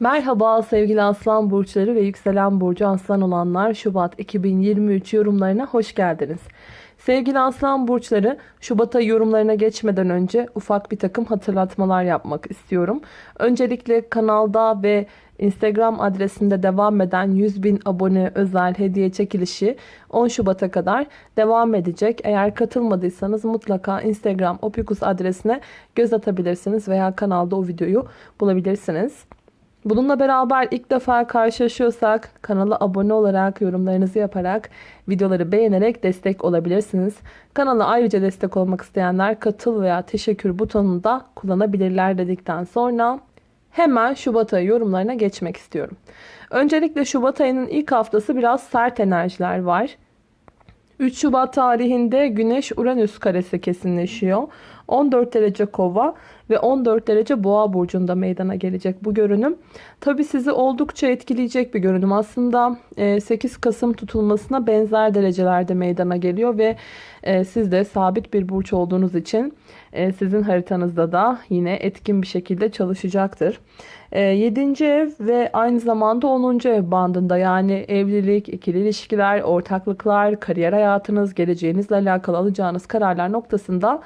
Merhaba sevgili aslan burçları ve yükselen burcu aslan olanlar Şubat 2023 yorumlarına hoş geldiniz. Sevgili aslan burçları Şubat ayı yorumlarına geçmeden önce ufak bir takım hatırlatmalar yapmak istiyorum. Öncelikle kanalda ve Instagram adresinde devam eden 100 bin abone özel hediye çekilişi 10 Şubat'a kadar devam edecek. Eğer katılmadıysanız mutlaka Instagram opikus adresine göz atabilirsiniz veya kanalda o videoyu bulabilirsiniz. Bununla beraber ilk defa karşılaşıyorsak kanala abone olarak, yorumlarınızı yaparak, videoları beğenerek destek olabilirsiniz. Kanala ayrıca destek olmak isteyenler katıl veya teşekkür butonunu da kullanabilirler dedikten sonra hemen Şubat ayı yorumlarına geçmek istiyorum. Öncelikle Şubat ayının ilk haftası biraz sert enerjiler var. 3 Şubat tarihinde Güneş Uranüs karesi kesinleşiyor. 14 derece kova ve 14 derece boğa burcunda meydana gelecek bu görünüm. Tabi sizi oldukça etkileyecek bir görünüm. Aslında 8 e, Kasım tutulmasına benzer derecelerde meydana geliyor ve e, siz de sabit bir burç olduğunuz için e, sizin haritanızda da yine etkin bir şekilde çalışacaktır. 7. ev ve aynı zamanda 10. ev bandında yani evlilik, ikili ilişkiler, ortaklıklar, kariyer hayatınız, geleceğinizle alakalı alacağınız kararlar noktasında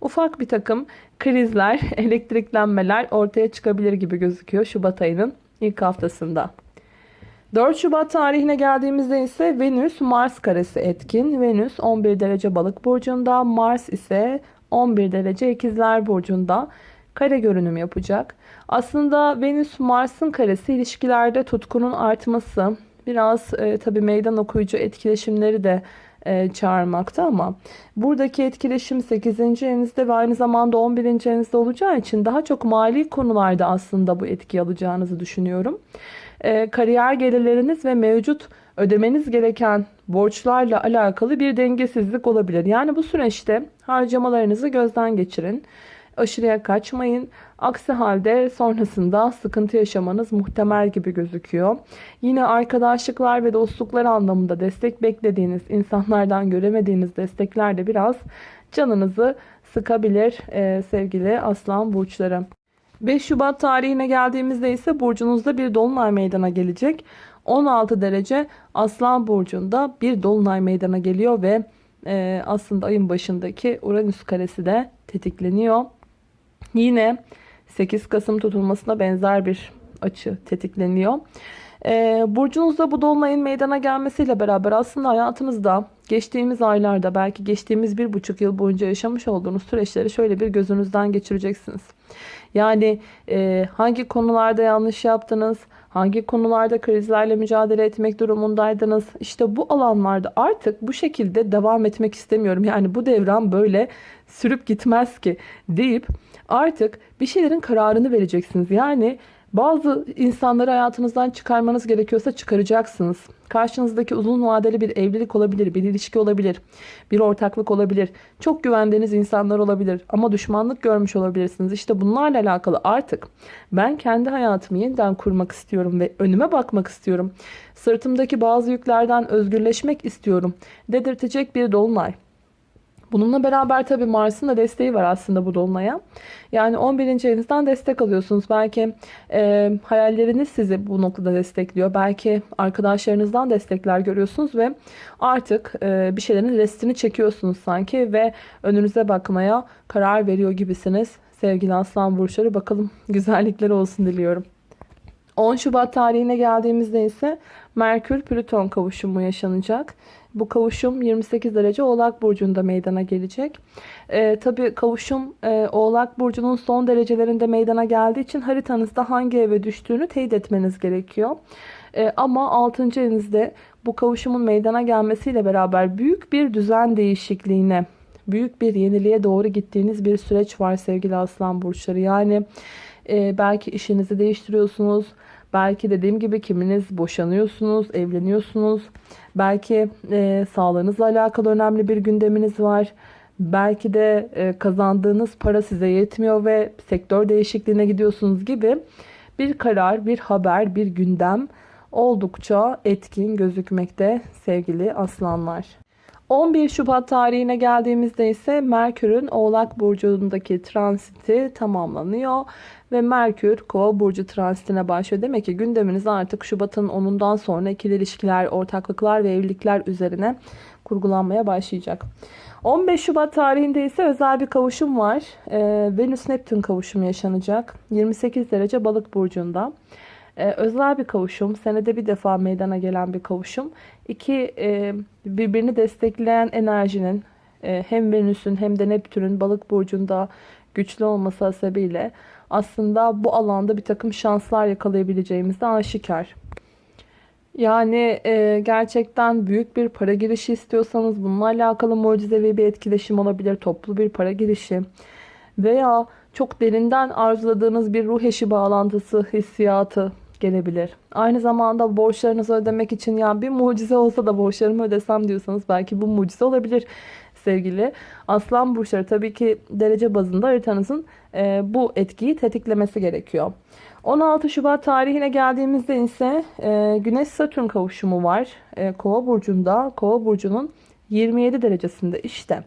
ufak bir takım krizler, elektriklenmeler ortaya çıkabilir gibi gözüküyor Şubat ayının ilk haftasında. 4 Şubat tarihine geldiğimizde ise Venüs Mars karesi etkin. Venüs 11 derece balık burcunda, Mars ise 11 derece ikizler burcunda kare görünüm yapacak. Aslında Venüs Mars'ın karesi ilişkilerde tutkunun artması, biraz e, tabi meydan okuyucu etkileşimleri de e, çağırmakta ama buradaki etkileşim 8. evinizde ve aynı zamanda 11. evinizde olacağı için daha çok mali konularda aslında bu etki alacağınızı düşünüyorum. E, kariyer gelirleriniz ve mevcut ödemeniz gereken borçlarla alakalı bir dengesizlik olabilir. Yani bu süreçte harcamalarınızı gözden geçirin. Aşırıya kaçmayın. Aksi halde sonrasında sıkıntı yaşamanız muhtemel gibi gözüküyor. Yine arkadaşlıklar ve dostluklar anlamında destek beklediğiniz insanlardan göremediğiniz destekler de biraz canınızı sıkabilir ee, sevgili aslan burçları. 5 Şubat tarihine geldiğimizde ise burcunuzda bir dolunay meydana gelecek. 16 derece aslan burcunda bir dolunay meydana geliyor ve e, aslında ayın başındaki Uranüs karesi de tetikleniyor. Yine 8 Kasım tutulmasına benzer bir açı tetikleniyor. Ee, burcunuzda bu dolunayın meydana gelmesiyle beraber aslında hayatınızda geçtiğimiz aylarda belki geçtiğimiz bir buçuk yıl boyunca yaşamış olduğunuz süreçleri şöyle bir gözünüzden geçireceksiniz. Yani e, hangi konularda yanlış yaptınız, hangi konularda krizlerle mücadele etmek durumundaydınız. İşte bu alanlarda artık bu şekilde devam etmek istemiyorum. Yani bu devran böyle sürüp gitmez ki deyip artık bir şeylerin kararını vereceksiniz. Yani bazı insanları hayatınızdan çıkarmanız gerekiyorsa çıkaracaksınız. Karşınızdaki uzun vadeli bir evlilik olabilir, bir ilişki olabilir, bir ortaklık olabilir. Çok güvendiğiniz insanlar olabilir ama düşmanlık görmüş olabilirsiniz. İşte bunlarla alakalı artık ben kendi hayatımı yeniden kurmak istiyorum ve önüme bakmak istiyorum. Sırtımdaki bazı yüklerden özgürleşmek istiyorum dedirtecek bir dolunay. Bununla beraber tabii Mars'ın da desteği var aslında bu dolunaya. Yani 11. evinizden destek alıyorsunuz. Belki e, hayalleriniz sizi bu noktada destekliyor. Belki arkadaşlarınızdan destekler görüyorsunuz ve artık e, bir şeylerin restini çekiyorsunuz sanki ve önünüze bakmaya karar veriyor gibisiniz. Sevgili aslan burçları bakalım güzellikler olsun diliyorum. 10 Şubat tarihine geldiğimizde ise Merkür Plüton kavuşumu yaşanacak. Bu kavuşum 28 derece Oğlak Burcu'nda meydana gelecek. Ee, Tabi kavuşum e, Oğlak Burcu'nun son derecelerinde meydana geldiği için haritanızda hangi eve düştüğünü teyit etmeniz gerekiyor. Ee, ama 6. evinizde bu kavuşumun meydana gelmesiyle beraber büyük bir düzen değişikliğine, büyük bir yeniliğe doğru gittiğiniz bir süreç var sevgili aslan burçları. Yani e, belki işinizi değiştiriyorsunuz. Belki dediğim gibi kiminiz boşanıyorsunuz, evleniyorsunuz. Belki e, sağlığınızla alakalı önemli bir gündeminiz var. Belki de e, kazandığınız para size yetmiyor ve sektör değişikliğine gidiyorsunuz gibi bir karar, bir haber, bir gündem oldukça etkin gözükmekte sevgili aslanlar. 11 Şubat tarihine geldiğimizde ise Merkür'ün Oğlak Burcu'ndaki transiti tamamlanıyor. Ve Merkür Kova Burcu transitine başlıyor. Demek ki gündeminiz artık Şubat'ın 10'undan sonra ikili ilişkiler, ortaklıklar ve evlilikler üzerine kurgulanmaya başlayacak. 15 Şubat tarihinde ise özel bir kavuşum var. Ee, Venüs-Neptün kavuşumu yaşanacak. 28 derece balık burcunda. Ee, özel bir kavuşum. Senede bir defa meydana gelen bir kavuşum. İki e, birbirini destekleyen enerjinin e, hem Venüs'ün hem de Neptün'ün balık burcunda güçlü olması sebebiyle aslında bu alanda bir takım şanslar yakalayabileceğimiz de aşikar. Yani e, gerçekten büyük bir para girişi istiyorsanız bununla alakalı mucizevi bir etkileşim olabilir. Toplu bir para girişi veya çok derinden arzuladığınız bir ruh eşi bağlantısı hissiyatı gelebilir. Aynı zamanda borçlarınızı ödemek için ya bir mucize olsa da borçlarımı ödesem diyorsanız belki bu mucize olabilir sevgili aslan burçları. Tabii ki derece bazında haritanızın e, bu etkiyi tetiklemesi gerekiyor. 16 Şubat tarihine geldiğimizde ise e, Güneş Satürn kavuşumu var. E, Kova burcunda, Kova burcunun 27 derecesinde işte.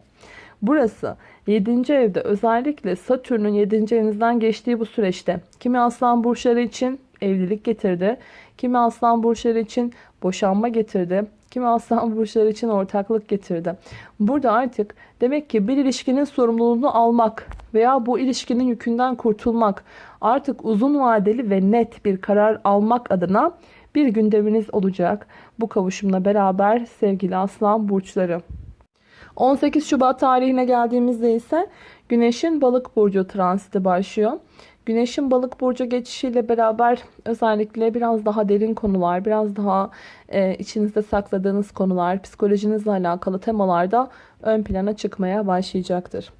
Burası 7. evde özellikle Satürn'ün 7. evinizden geçtiği bu süreçte kimi aslan burçları için evlilik getirdi. Kimi aslan burçları için boşanma getirdi. Kimi aslan burçları için ortaklık getirdi. Burada artık demek ki bir ilişkinin sorumluluğunu almak veya bu ilişkinin yükünden kurtulmak, artık uzun vadeli ve net bir karar almak adına bir gündeminiz olacak. Bu kavuşumla beraber sevgili aslan burçları. 18 Şubat tarihine geldiğimizde ise Güneş'in balık burcu transiti başlıyor. Güneşin balık burcu geçişiyle beraber özellikle biraz daha derin konular, biraz daha e, içinizde sakladığınız konular, psikolojinizle alakalı temalarda ön plana çıkmaya başlayacaktır.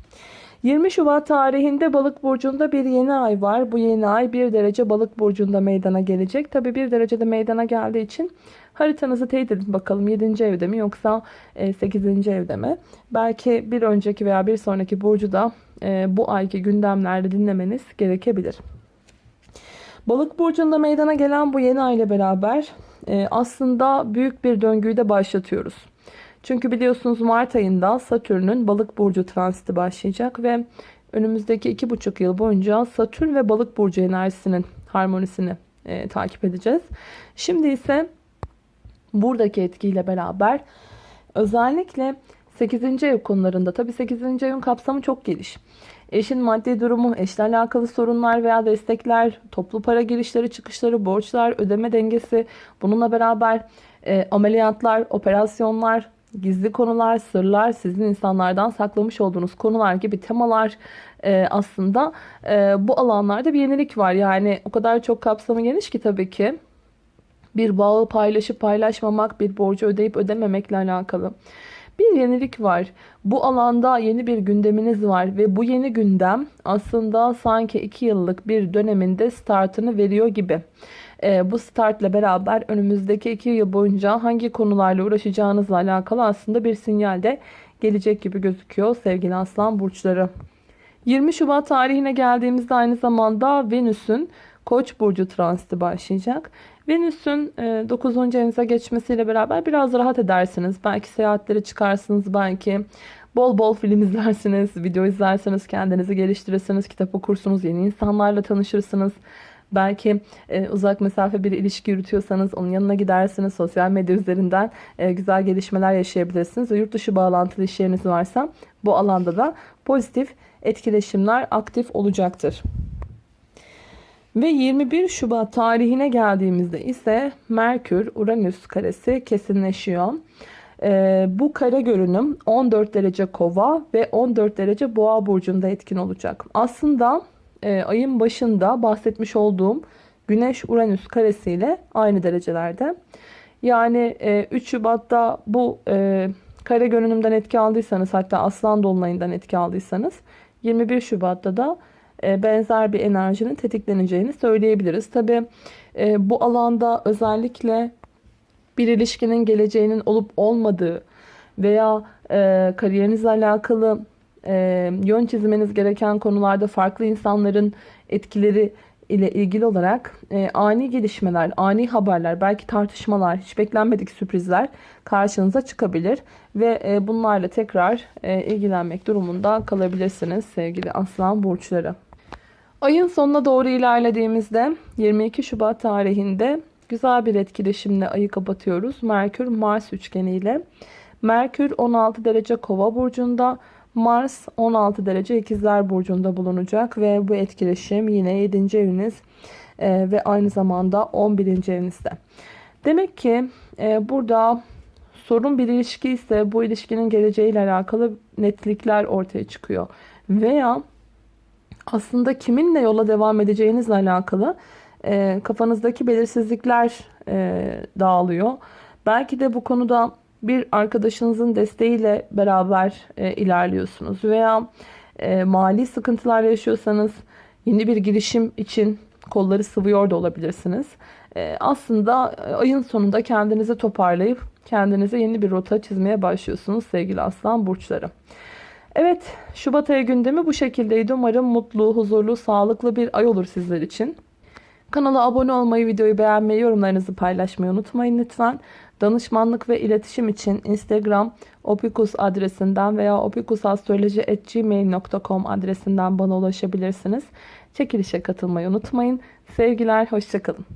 20 Şubat tarihinde balık burcunda bir yeni ay var. Bu yeni ay 1 derece balık burcunda meydana gelecek. Tabi 1 derecede meydana geldiği için haritanızı teyit edin bakalım 7. evde mi yoksa 8. E, evde mi? Belki bir önceki veya bir sonraki burcu da e, bu ayki gündemlerde dinlemeniz gerekebilir. Balık burcunda meydana gelen bu yeni ay ile beraber e, aslında büyük bir döngüyü de başlatıyoruz. Çünkü biliyorsunuz Mart ayında Satürn'ün balık burcu transiti başlayacak ve önümüzdeki iki buçuk yıl boyunca Satürn ve balık burcu enerjisinin harmonisini e, takip edeceğiz. Şimdi ise buradaki etkiyle beraber özellikle 8. ev konularında tabi 8. evin kapsamı çok geniş. Eşin maddi durumu, eşle alakalı sorunlar veya destekler, toplu para girişleri, çıkışları, borçlar, ödeme dengesi, bununla beraber e, ameliyatlar, operasyonlar, gizli konular, sırlar, sizin insanlardan saklamış olduğunuz konular gibi temalar e, aslında e, bu alanlarda bir yenilik var. Yani o kadar çok kapsamı geniş ki tabii ki bir bağı paylaşıp paylaşmamak, bir borcu ödeyip ödememekle alakalı. Bir yenilik var. Bu alanda yeni bir gündeminiz var ve bu yeni gündem aslında sanki 2 yıllık bir döneminde startını veriyor gibi. E, bu startla beraber önümüzdeki 2 yıl boyunca hangi konularla uğraşacağınızla alakalı aslında bir sinyal de gelecek gibi gözüküyor sevgili aslan burçları. 20 Şubat tarihine geldiğimizde aynı zamanda Venüs'ün Koç burcu transiti başlayacak. Venüs'ün 9. E, evinize geçmesiyle beraber biraz rahat edersiniz. Belki seyahatlere çıkarsınız, belki bol bol film izlersiniz, video izlersiniz, kendinizi geliştirirsiniz, kitap okursunuz, yeni insanlarla tanışırsınız. Belki e, uzak mesafe bir ilişki yürütüyorsanız onun yanına gidersiniz. Sosyal medya üzerinden e, güzel gelişmeler yaşayabilirsiniz. Ve yurt dışı bağlantılı işleriniz varsa bu alanda da pozitif etkileşimler aktif olacaktır. Ve 21 Şubat tarihine geldiğimizde ise Merkür-Uranüs karesi kesinleşiyor. Ee, bu kare görünüm 14 derece kova ve 14 derece boğa burcunda etkin olacak. Aslında e, ayın başında bahsetmiş olduğum Güneş-Uranüs karesiyle aynı derecelerde. Yani e, 3 Şubat'ta bu e, kare görünümden etki aldıysanız hatta Aslan Dolunay'ından etki aldıysanız 21 Şubat'ta da benzer bir enerjinin tetikleneceğini söyleyebiliriz. Tabi e, bu alanda özellikle bir ilişkinin geleceğinin olup olmadığı veya e, kariyerinizle alakalı yön çizmeniz gereken konularda farklı insanların etkileri ile ilgili olarak e, ani gelişmeler, ani haberler, belki tartışmalar, hiç beklenmedik sürprizler karşınıza çıkabilir. Ve e, bunlarla tekrar e, ilgilenmek durumunda kalabilirsiniz sevgili aslan burçları. Ayın sonuna doğru ilerlediğimizde 22 Şubat tarihinde güzel bir etkileşimle ayı kapatıyoruz. Merkür Mars üçgeniyle. Merkür 16 derece kova burcunda. Mars 16 derece ikizler burcunda bulunacak ve bu etkileşim yine 7. eviniz e, ve aynı zamanda 11. evinizde. Demek ki e, burada sorun bir ilişki ise bu ilişkinin geleceğiyle alakalı netlikler ortaya çıkıyor. Veya aslında kiminle yola devam edeceğinizle alakalı e, kafanızdaki belirsizlikler e, dağılıyor. Belki de bu konuda bir arkadaşınızın desteğiyle beraber e, ilerliyorsunuz veya e, mali sıkıntılar yaşıyorsanız yeni bir girişim için kolları sıvıyor da olabilirsiniz. E, aslında ayın sonunda kendinizi toparlayıp kendinize yeni bir rota çizmeye başlıyorsunuz sevgili aslan burçları. Evet Şubat ayı gündemi bu şekildeydi. Umarım mutlu, huzurlu, sağlıklı bir ay olur sizler için. Kanala abone olmayı, videoyu beğenmeyi, yorumlarınızı paylaşmayı unutmayın lütfen. Danışmanlık ve iletişim için Instagram opikus adresinden veya opikusastroloji.gmail.com adresinden bana ulaşabilirsiniz. Çekilişe katılmayı unutmayın. Sevgiler, hoşçakalın.